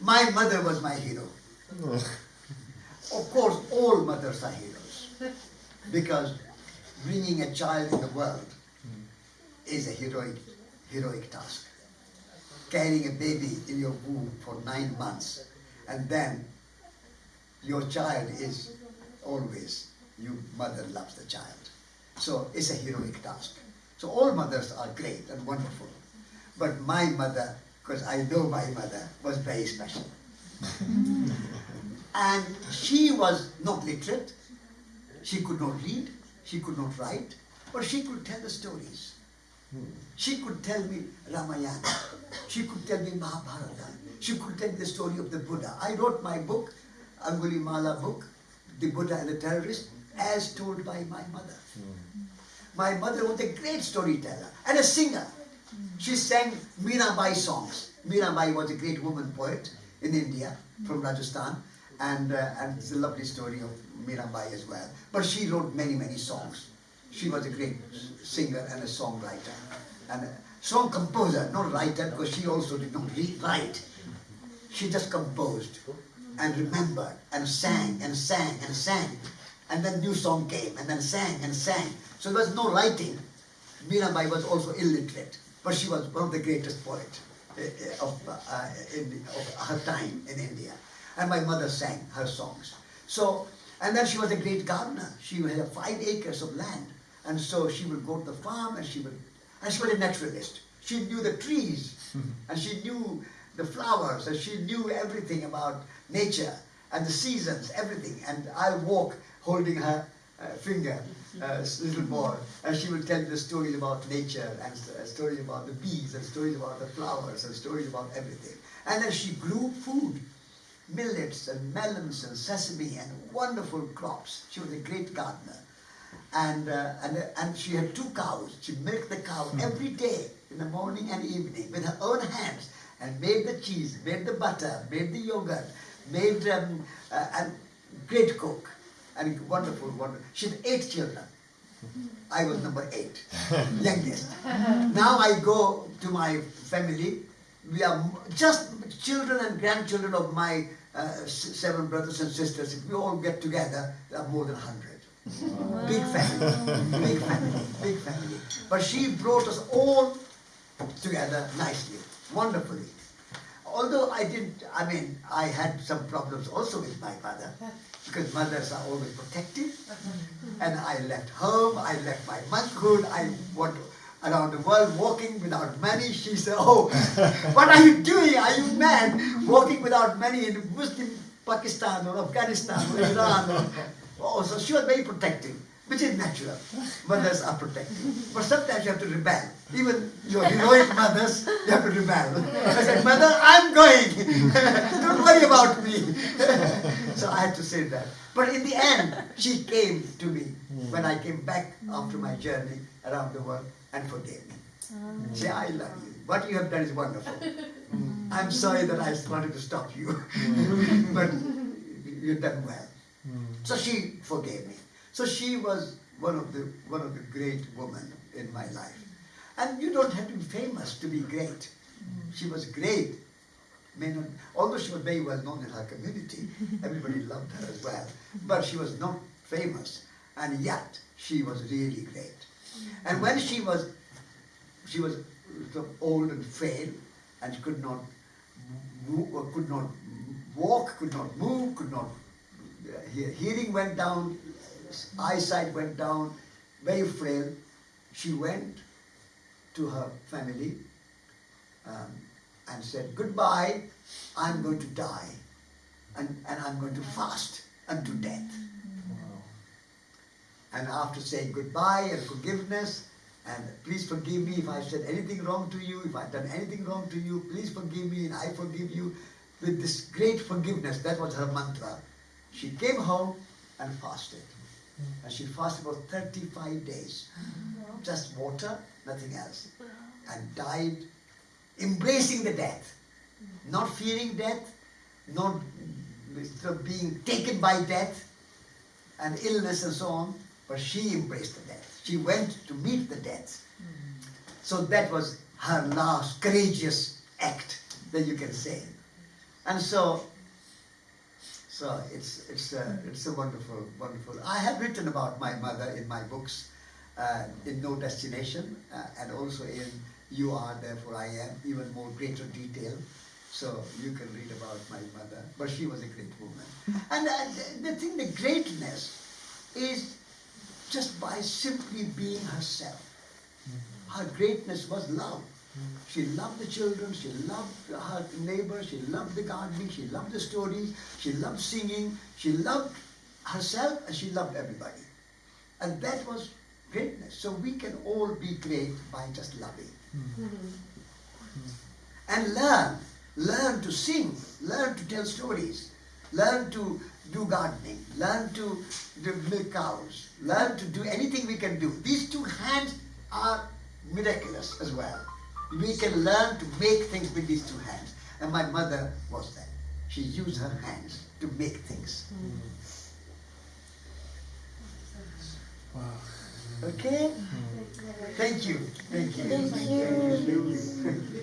My mother was my hero. Of course, all mothers are heroes because bringing a child in the world is a heroic, heroic task. Carrying a baby in your womb for nine months and then your child is always, you mother loves the child. So it's a heroic task. So all mothers are great and wonderful. But my mother, because I know my mother, was very special. and she was not literate. She could not read. She could not write. But she could tell the stories. She could tell me Ramayana. She could tell me Mahabharata. She could tell the story of the Buddha. I wrote my book, Angulimala book, The Buddha and the Terrorist, as told by my mother. Hmm. My mother was a great storyteller and a singer. She sang Mirabai songs. Mirabai was a great woman poet in India from Rajasthan and, uh, and it's a lovely story of Mirabai as well. But she wrote many, many songs. She was a great singer and a songwriter and a song composer, not writer because she also did not write. She just composed and remembered and sang and sang and sang. And then new song came and then sang and sang. So there was no writing. Mirabai was also illiterate, but she was one of the greatest poets uh, of, uh, in, of her time in India. And my mother sang her songs. So, and then she was a great gardener. She had five acres of land. And so she would go to the farm and she would, and she was a naturalist. She knew the trees and she knew the flowers and she knew everything about nature and the seasons, everything. And I walk holding her finger, uh, little boy, and she would tell the stories about nature and uh, stories about the bees and stories about the flowers and stories about everything. And then she grew food, millets and melons and sesame and wonderful crops. She was a great gardener. And, uh, and, and she had two cows. She milked the cow every day in the morning and evening with her own hands and made the cheese, made the butter, made the yogurt, made um, uh, and great cook and wonderful, wonderful. She had eight children. I was number eight, youngest. Now I go to my family. We are just children and grandchildren of my uh, s- seven brothers and sisters. If we all get together, there are more than hundred. Big family, big family, big family. But she brought us all together nicely, wonderfully. Although I didn't, I mean, I had some problems also with my mother because mothers are always protective. And I left home, I left my motherhood, I went around the world walking without money. She said, Oh, what are you doing? Are you mad? Walking without money in Muslim Pakistan or Afghanistan or Iran. Or, oh, so she was very protective, which is natural. Mothers are protective. But sometimes you have to rebel. Even your heroic mothers, you have to rebel. I said, Mother, I'm going. Don't worry about me. so I had to say that. But in the end, she came to me when I came back after my journey around the world and forgave me. Ah. Say, I love you. What you have done is wonderful. I'm sorry that I wanted to stop you, but you've done well. Hmm. So she forgave me. So she was one of the one of the great women in my life. And you don't have to be famous to be great. She was great. Not, although she was very well known in her community, everybody loved her as well. But she was not famous, and yet she was really great. And when she was, she was old and frail, and could not move, could not walk, could not move, could not. Uh, her hearing went down, eyesight went down, very frail. She went to her family um, and said, Goodbye, I'm going to die, and, and I'm going to fast unto death. And after saying goodbye and forgiveness, and please forgive me if I said anything wrong to you, if I've done anything wrong to you, please forgive me and I forgive you. With this great forgiveness, that was her mantra. She came home and fasted. And she fasted for 35 days. Mm-hmm. Just water, nothing else. And died embracing the death. Not fearing death, not being taken by death and illness and so on, but she embraced the death. She went to meet the death. Mm-hmm. So that was her last courageous act that you can say. And so, so it's it's a, it's a wonderful, wonderful. I have written about my mother in my books, uh, in No Destination, uh, and also in You Are Therefore I Am, even more greater detail. So you can read about my mother, but she was a great woman. And uh, the, the thing, the greatness is just by simply being herself. Her greatness was love. She loved the children, she loved her neighbors, she loved the gardening, she loved the stories, she loved singing, she loved herself, and she loved everybody. And that was greatness. So we can all be great by just loving. Mm-hmm. And learn, learn to sing, learn to tell stories, learn to do gardening, learn to milk cows, learn to do anything we can do. These two hands are miraculous as well. We can learn to make things with these two hands. And my mother was that. She used her hands to make things. Wow. Okay? Hmm. Thank you. Thank you. Thank you. Thank you.